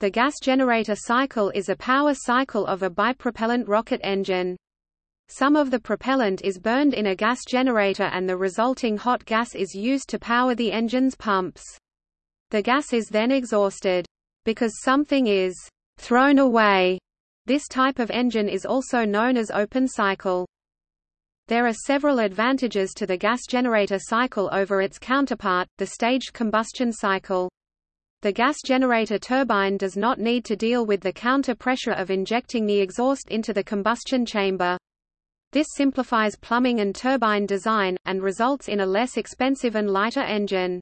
The gas generator cycle is a power cycle of a bipropellant rocket engine. Some of the propellant is burned in a gas generator and the resulting hot gas is used to power the engine's pumps. The gas is then exhausted. Because something is thrown away, this type of engine is also known as open cycle. There are several advantages to the gas generator cycle over its counterpart, the staged combustion cycle. The gas generator turbine does not need to deal with the counter pressure of injecting the exhaust into the combustion chamber. This simplifies plumbing and turbine design, and results in a less expensive and lighter engine.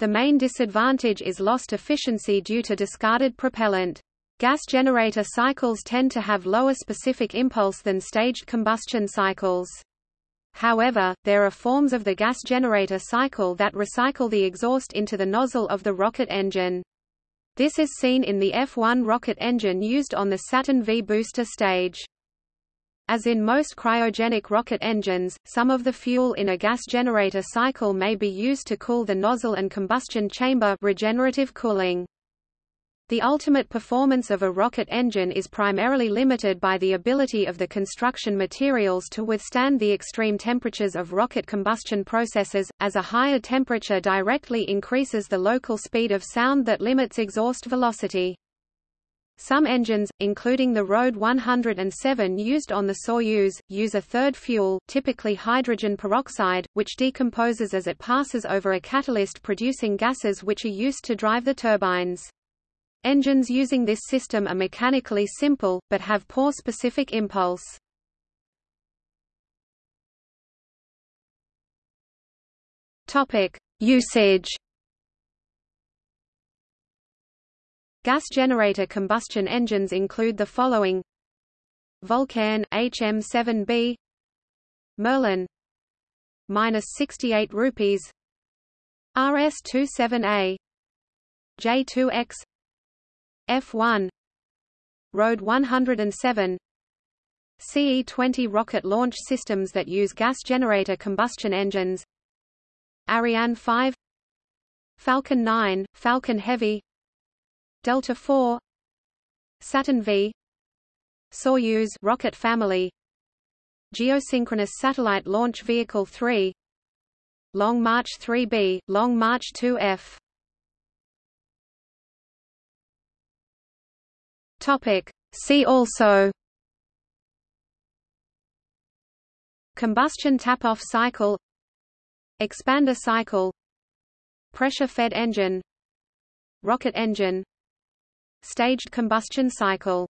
The main disadvantage is lost efficiency due to discarded propellant. Gas generator cycles tend to have lower specific impulse than staged combustion cycles. However, there are forms of the gas generator cycle that recycle the exhaust into the nozzle of the rocket engine. This is seen in the F-1 rocket engine used on the Saturn V booster stage. As in most cryogenic rocket engines, some of the fuel in a gas generator cycle may be used to cool the nozzle and combustion chamber regenerative cooling. The ultimate performance of a rocket engine is primarily limited by the ability of the construction materials to withstand the extreme temperatures of rocket combustion processes, as a higher temperature directly increases the local speed of sound that limits exhaust velocity. Some engines, including the RD 107 used on the Soyuz, use a third fuel, typically hydrogen peroxide, which decomposes as it passes over a catalyst producing gases which are used to drive the turbines. Engines using this system are mechanically simple, but have poor specific impulse. Usage. Gas generator combustion engines include the following: Vulcain HM7B, Merlin. Minus 68 rupees, RS27A, J2X, F1 RD 107 CE-20 rocket launch systems that use gas generator combustion engines. Ariane 5 Falcon 9, Falcon Heavy. Delta IV Saturn V. Soyuz rocket family. Geosynchronous Satellite Launch Vehicle 3 Long March 3B, Long March 2F Topic. See also Combustion tap-off cycle Expander cycle Pressure-fed engine Rocket engine Staged combustion cycle